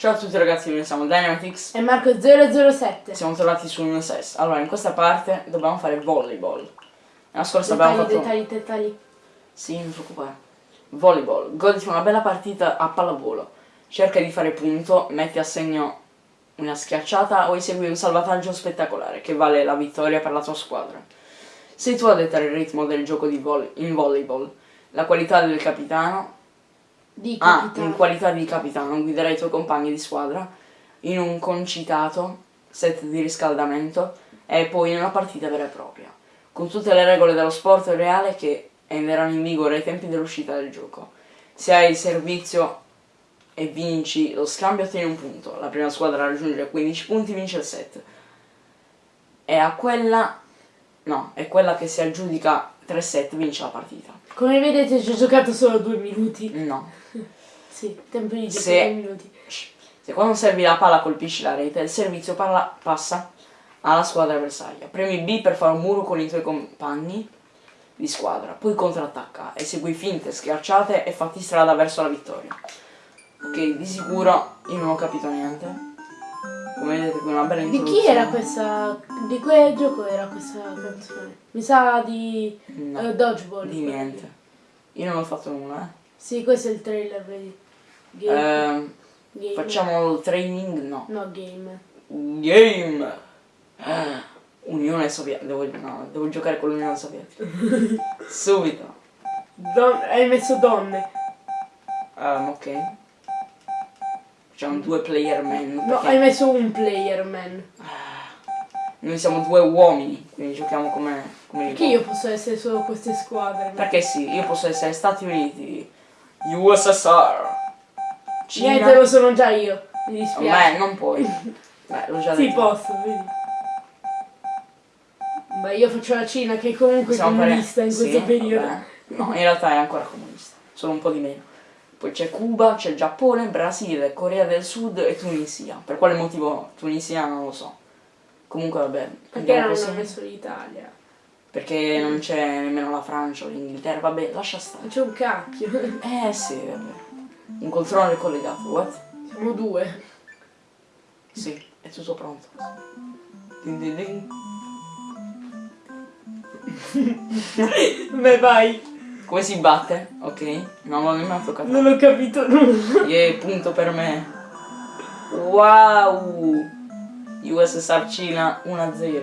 Ciao a tutti ragazzi, noi siamo Dynamitix E Marco 007. Siamo tornati su un SES. Allora, in questa parte dobbiamo fare volleyball. Nella scorsa Dettagli, abbiamo fatto... dettagli, dettagli. Sì, non preoccupare. Volleyball. Goditi una bella partita a pallavolo. Cerca di fare punto, metti a segno una schiacciata o esegui un salvataggio spettacolare che vale la vittoria per la tua squadra. Sei tu a dettare il ritmo del gioco di volley- in volleyball. La qualità del capitano Di Ah, capitano. in qualità di capitano guiderai i tuoi compagni di squadra in un concitato set di riscaldamento e poi in una partita vera e propria, con tutte le regole dello sport reale che entreranno in vigore ai tempi dell'uscita del gioco. Se hai il servizio e vinci lo scambio ottieni un punto, la prima squadra a raggiungere 15 punti vince il set. E a quella no, è quella che si aggiudica 3 set vince la partita. Come vedete ci ho giocato solo due minuti. No. Sì, tempo di gioco Se- due minuti. Se quando servi la palla colpisci la rete, il servizio palla- passa alla squadra avversaria. Premi B per fare un muro con i tuoi compagni di squadra, poi contrattacca, esegui finte, schiacciate e fatti strada verso la vittoria. Ok, di sicuro io non ho capito niente. Come vedete una bella Di chi era questa... Di quale gioco era questa canzone? Mi sa di... No, eh, Dodgeball. di niente. Io non ho fatto nulla, Sì, questo è il trailer, vedi. eh. Game. Ehm, game. facciamo il training? No. No, game. Game! Eh, Unione Sovietica. Devo, no, devo giocare con l'Unione Sovietica. Subito. Don- hai messo donne. Ehm, ok. Facciamo due player man. No, perché hai messo un player, man. Noi siamo due uomini, quindi giochiamo come, come Perché io posso essere solo queste squadre? Perché sì, io posso essere Stati Uniti, USSR, Cina. Niente, lo sono già io. Mi dispiace. Beh, non puoi. Beh, l'ho già Sì, detto. posso, vedi. Beh, io faccio la Cina che comunque è Possiamo fare- comunista in sì, questo periodo. vabbè. No, in realtà è ancora comunista, solo un po' di meno. Poi c'è Cuba, c'è Giappone, Brasile, Corea del Sud e Tunisia. Per quale motivo Tunisia non lo so. Comunque vabbè. Perché non così. hanno messo l'Italia? Perché non c'è nemmeno la Francia o l'Inghilterra, vabbè, lascia stare. C'è un cacchio. Eh sì, vabbè. Un controller collegato, what? Siamo due. Sì, è tutto pronto. Din din din. Beh, vai. Come si batte? Ok. No, ma mi ha toccato. Non ho capito nulla. Yeah, punto per me. Wow! USSR Cina 1-0.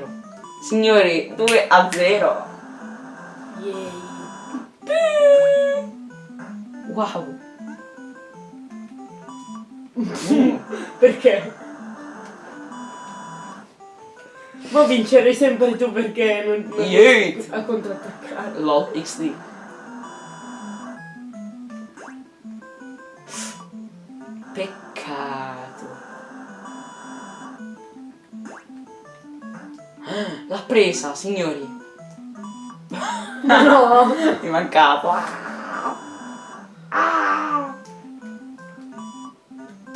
Signori, 2-0. Yay. Wow. Perché? Ma vincerai sempre tu perché non, non Yeet. a contrattaccare. LOL XD. Peccato. L'ha presa, signori. No. Mi è mancato.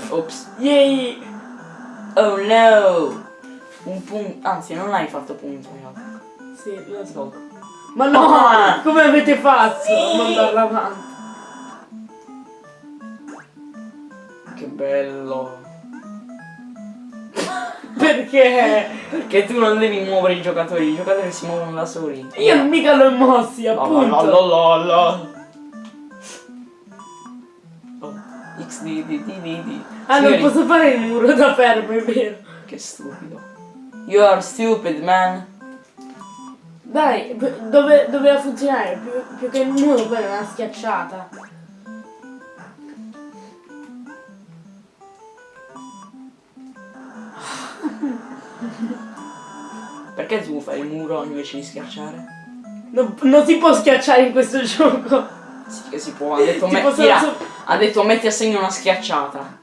Ops. Yay. Oh no. Un punto. Anzi, non hai fatto punto realtà. Sì, lo so. Ma no, Ah. come avete fatto Sì. a mandarla avanti? Bello. Perché? Perché tu non devi muovere i giocatori, i giocatori si muovono da soli. Io non mica l'ho mossi, appunto. la la la. Oh, XD di di di di. Ah, non Signori, posso fare il muro da fermo, è vero. Che stupido. You are stupid, man. Dai, dove, doveva funzionare? Più, più che il muro, poi era una schiacciata. Perché tu fai il muro invece di schiacciare? Non, non si può schiacciare in questo gioco. Sì che si può, ha detto, me- tira- so- ha detto metti a segno una schiacciata.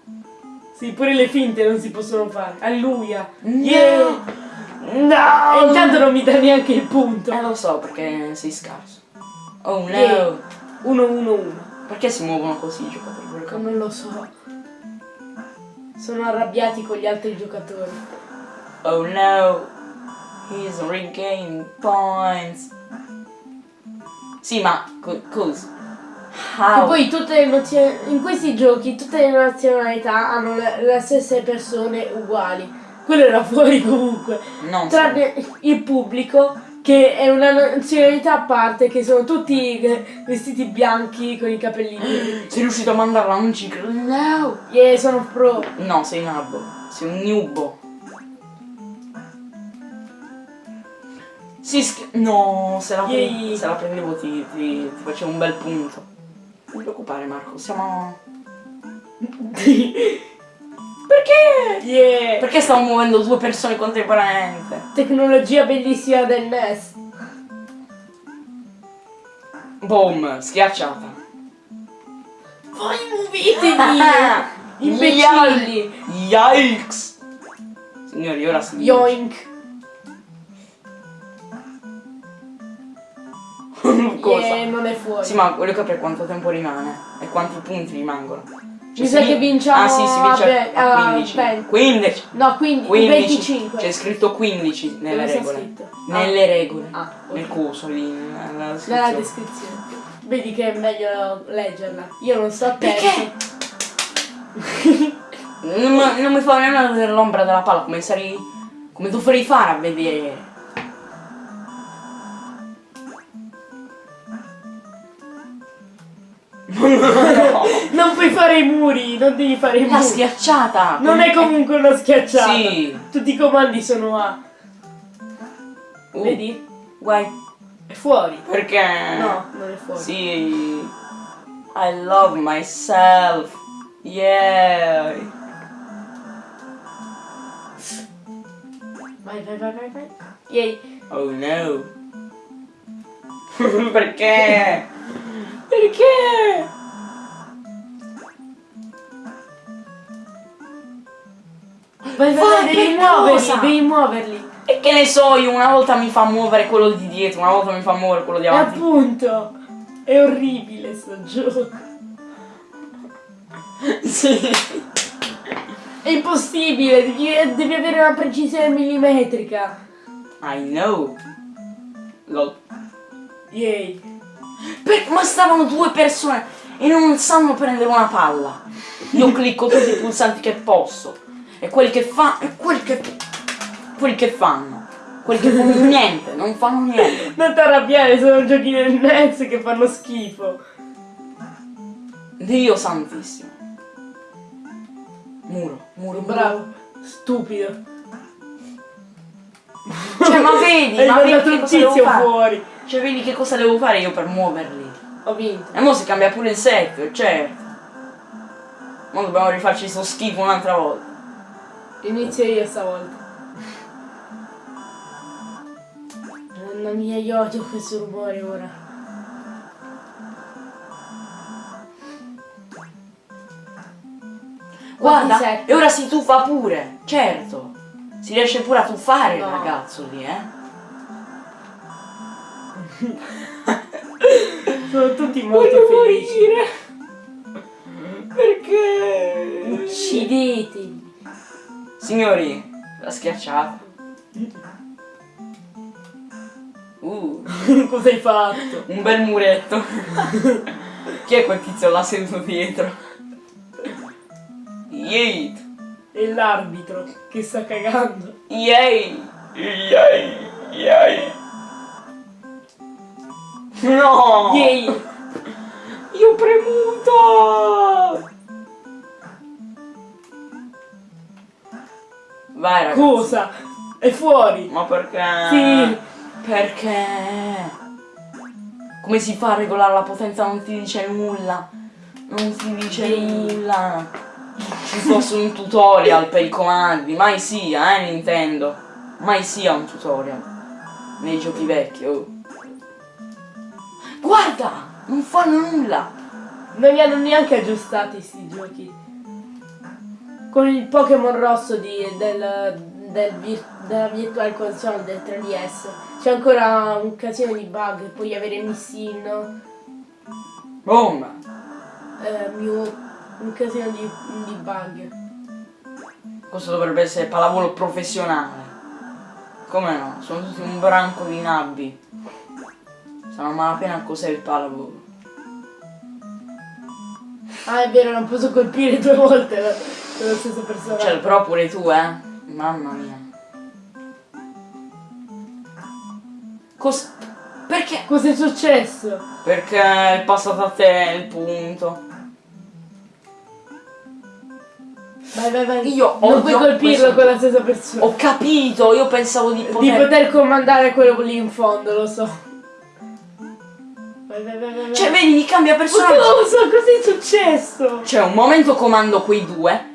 Sì, pure le finte non si possono fare. Alleluia. No. Yeah. No! E intanto non mi dà neanche il punto. Eh lo so perché sei scarso. Oh no! Yeah. 1 1 1 Perché si muovono così i giocatori? Non lo so. Sono arrabbiati con gli altri giocatori. Oh no! He's regaining points. Sì, ma co- cosa? How? poi tutte le in questi giochi tutte le nazionalità hanno le, le stesse persone uguali. Quello era fuori comunque. Non Tranne il pubblico che è una nazionalità a parte, che sono tutti vestiti bianchi con i capelli neri. Sei riuscito a mandarla, non ci credo. No! Yeah, sono pro. No, sei nabbo. Sei un newbo. Si sch- No, se la, pre- se la prendevo ti, ti, ti facevo un bel punto. Non ti preoccupare Marco, siamo... Perché? Yeah. Perché stavo muovendo due persone contemporaneamente? Tecnologia bellissima del NES. Boom, schiacciata. Voi muovetevi! Imbecilli! Yikes! Signori, ora si Yoink! Non è fuori. Sì, ma voglio capire quanto tempo rimane e quanti punti rimangono. Cioè, Mi sa che vinciamo Ah, sì, si vince a a a 15. 20. 15. No, quindi 15. 25. C'è scritto 15 nelle Dove regole. Nelle regole. Ah, Nel ok. coso lì, nella Nella descrizione. descrizione. Vedi che è meglio leggerla. Io non sto Perché? Non, mi- non mi fa nemmeno vedere l'ombra della palla, come sarei. come dovrei fare a vedere. Puoi fare i muri, non devi fare i la muri. schiacciata! Non è comunque una schiacciata. Sì. Tutti i comandi sono A. Uh, Vedi? Guai. È fuori. Perché? No, non è fuori. Sì. I love myself. Yeah. Vai, vai, vai, vai, vai. Yay. Oh no. Perché? Perché? Vai, vai, Vai, devi muoverli, cosa? devi muoverli. E che ne so io, una volta mi fa muovere quello di dietro, una volta mi fa muovere quello di E avanti. appunto, è orribile sto gioco. sì. È impossibile, devi, devi avere una precisione millimetrica. I know. Lol. Yay. Per- ma stavano due persone e non sanno prendere una palla. Io clicco tutti i pulsanti che posso. E quelli che fanno. E quelli che. Quelli che fanno. Quelli che fanno niente, non fanno niente. Non ti arrabbiare, sono giochi del NES che fanno schifo. Dio santissimo. Muro, muro, muro. Bravo, stupido. Cioè, ma vedi, ma vedi un cosa devo tizio fare? fuori. Cioè, vedi che cosa devo fare io per muoverli. Ho vinto. E mo si cambia pure il set, certo. Mo dobbiamo rifarci sto schifo un'altra volta. Inizio io stavolta. Mamma mia, io odio questo rumore ora. Guarda, e ora si tuffa pure, certo. Si riesce pure a tuffare il No. ragazzo lì, eh. Sono tutti molto felici. Perché? Uccidetevi. Signori, la schiacciata. Uh, Cosa hai fatto? un bel muretto. Chi è quel tizio là seduto dietro? Yeet. È l'arbitro che sta cagando. Yay! Yay! Yay! No! Yay! Io ho premuto! Vai ragazzi. Cosa? È fuori. Ma perché? Sì. Perché? Come si fa a regolare la potenza? Non ti dice nulla. Non ti dice Sì. nulla. Ci fosse un tutorial per i comandi. Mai sia, eh Nintendo. Mai sia un tutorial. Nei giochi vecchi, oh. Guarda! Non fanno nulla! Non li hanno neanche aggiustati sti giochi. Con il Pokémon rosso di, del, del vir- della Virtual Console del 3DS c'è ancora un casino di bug. Puoi avere Missino, Boom! eh, Mew, un casino di, di bug. Questo dovrebbe essere pallavolo professionale. Come no? Sono tutti un branco di nabbi. Sanno malapena cos'è il pallavolo. Ah, è vero, non posso colpire due volte la, lo stesso personaggio. Cioè, però pure tu, eh. Mamma mia. Cos... Perché? Cos'è successo? Perché è passato a te il punto. Vai, vai, vai. Io non odio puoi colpirlo questo- con la stessa persona. Ho capito, io pensavo di Di poter... poter comandare quello lì in fondo, lo so. Vai, vai, vai, vai. vai. Cioè, vedi, mi cambia Ma personaggio. non lo so, cos'è successo? Cioè, un momento comando quei due,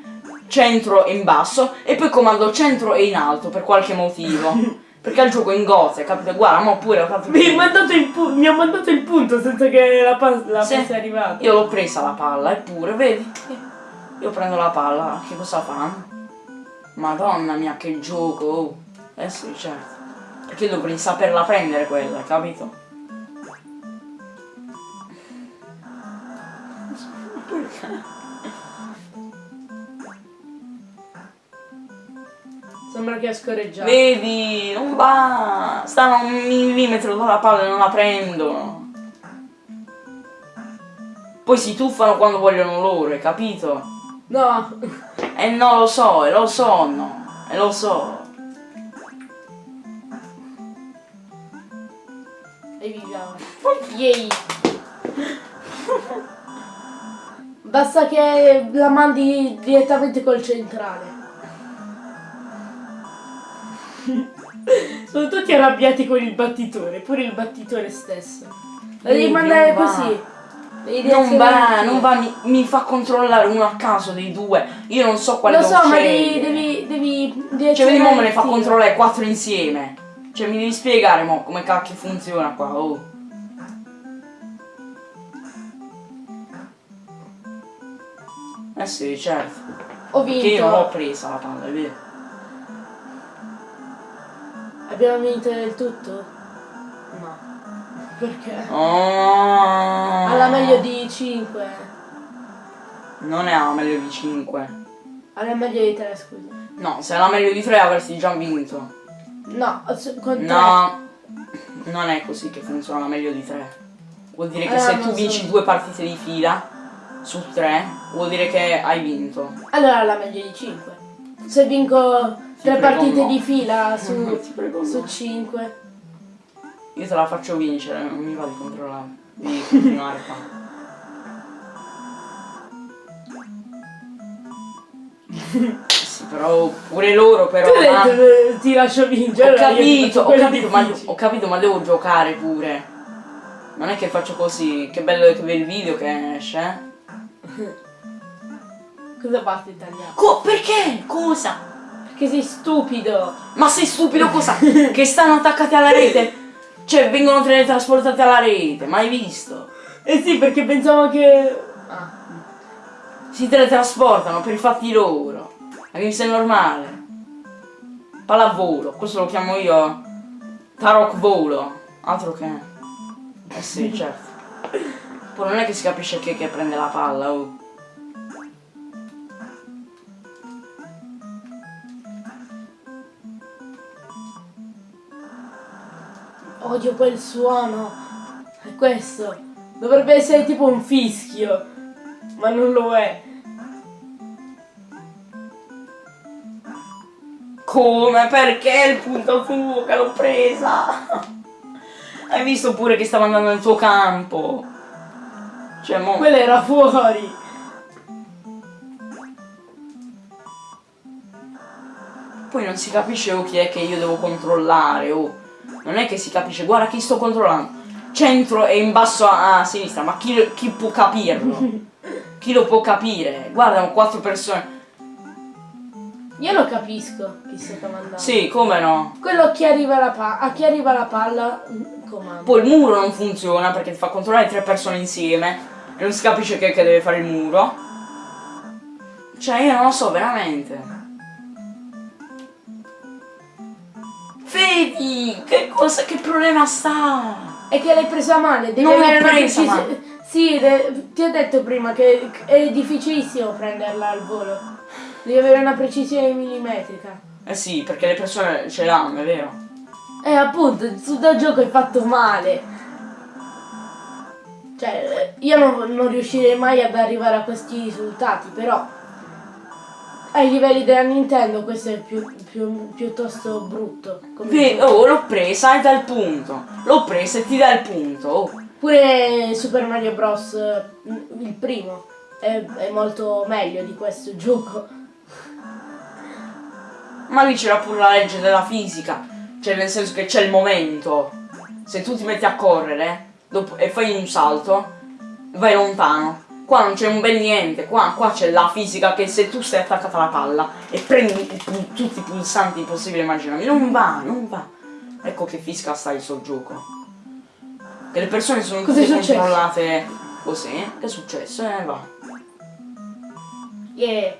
centro e in basso, e poi comando centro e in alto per qualche motivo. Perché il gioco è in gozze, capito? Guarda, ma pure ho fatto... Mi, mi ha mandato il punto senza che la, pa- la Sì. fosse arrivata. Io l'ho presa la palla, eppure, vedi? Io prendo la palla, che cosa fa? Madonna mia, che gioco! oh. Eh sì, certo. Perché dovrei saperla prendere quella, capito? Perché? Sembra che ha scorreggiato. Vedi, non va! Stanno a un millimetro dalla palla e non la prendono. Poi si tuffano quando vogliono loro, hai capito? No. E no, lo so, e lo so, no. E lo so. E viviamo. Yay. Basta che la mandi direttamente col centrale. Sono tutti arrabbiati con il battitore, pure il battitore stesso. La devi mandare così. Devi Non va, non va, mi, mi fa controllare uno a caso dei due. Io non so quale Lo so, ma devi, scegliere. devi, devi Cioè, vedi, mo me ne fa controllare quattro insieme. Cioè, mi devi spiegare, mo, come cacchio funziona qua, oh. Eh sì, certo. Ho Perché io non l'ho vinto. presa la palla, è vero. Abbiamo vinto del tutto? No. Perché? Oh. Alla meglio di 5. Non è la meglio di 5. Alla meglio di 3, scusa. No, se è la meglio di 3 avresti già vinto. No, con 3. No, non è così che funziona la meglio di 3. Vuol dire che Eh, se tu so. vinci due partite di fila su 3, vuol dire che hai vinto. Allora alla meglio di 5. Se vinco Ti 3 prego, partite no. di fila su, su 5. Io te la faccio vincere, non mi va di controllare. Devi continuare qua. sì, però pure loro però. Tu ma- detto eh, ti lascio vincere. Ho capito, ho capito, ma, ho capito, ma devo giocare pure. Non è che faccio così, che bello che il video che esce, eh? Cosa basta italiano? Co- perché? Cosa? Perché sei stupido. Ma sei stupido cosa? che stanno attaccati alla rete? Cioè, vengono teletrasportati alla rete, mai visto? Eh sì, perché pensavo che... Ah. Si teletrasportano per i fatti loro. Ma che mi sei normale? Pallavolo, questo lo chiamo io Tarok Volo. Altro che. Eh sì, certo. Poi non è che si capisce che, che prende la palla, oh. Odio quel suono. È questo. Dovrebbe essere tipo un fischio. Ma non lo è. Come? Perché il punto che l'ho presa? Hai visto pure che stava andando nel tuo campo? Cioè, mo... Quello era fuori. Poi non si capisce oh, chi è che io devo controllare, oh. Non è che si capisce, guarda chi sto controllando. Centro e in basso a, a sinistra, ma chi, chi può capirlo? chi lo può capire? Guarda, quattro persone. Io lo capisco chi sto comandando. Sì, come no? Quello a chi arriva la, pa- a chi arriva la palla mm, comanda. Poi il muro non funziona perché ti fa controllare tre persone insieme e non si capisce che, che deve fare il muro. Cioè, io non lo so, veramente. Vedi, che cosa, che problema sta? È che l'hai presa male, devi Non avere una presa precisi- Sì, ti ho detto prima che è difficilissimo prenderla al volo. Devi avere una precisione millimetrica. Eh sì, perché le persone ce l'hanno, è vero. Eh appunto, su da gioco è fatto male. Cioè Cioè, io non, non riuscirei mai ad arrivare a questi risultati, però ai livelli della Nintendo questo è più, più- piuttosto brutto. gioco. oh, l'ho presa e dà il punto. L'ho presa e ti dà il punto. Oh. Pure Super Mario Bros. il primo è, è molto meglio di questo gioco. Ma lì c'era pure la legge della fisica. Cioè, nel senso che c'è il momento. Se tu ti metti a correre dopo- e fai un salto, vai lontano. Qua non c'è un bel niente. Qua, qua c'è la fisica che se tu stai attaccata alla palla e prendi tutti i pulsanti possibili e immaginabili, non va, non va. Ecco che fisica sta il suo gioco. Che le persone sono Cos'è tutte controllate così. Che è successo? Eh, va. Yeah.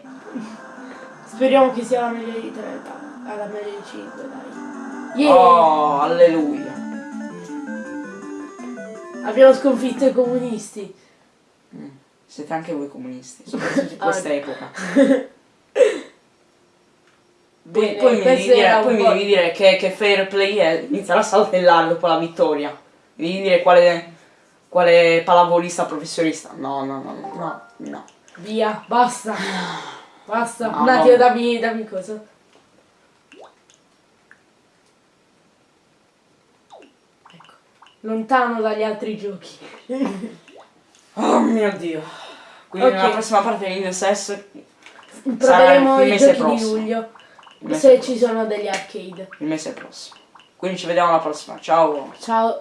Speriamo che sia la meglio di 3, dai. Alla meglio di 5, dai. Yeah. Oh, alleluia. Abbiamo sconfitto i comunisti. Siete anche voi comunisti, soprattutto in questa epoca. Poi, Bene, poi mi devi dire, poi mi devi dire che, che fair play è iniziare a saltellare dopo la vittoria. Mi devi dire quale, quale pallavolista professionista. No, no, no, no, no. Via, basta. Basta. No, Un attimo, no. dammi, dammi cosa. Ecco. Lontano dagli altri giochi. Oh mio dio. Quindi Ok. nella prossima parte di NSS Proveremo il i mese giochi prossimo. di luglio. Se prossimo. ci sono degli arcade. il mese prossimo. Quindi ci vediamo alla prossima. Ciao. Ciao.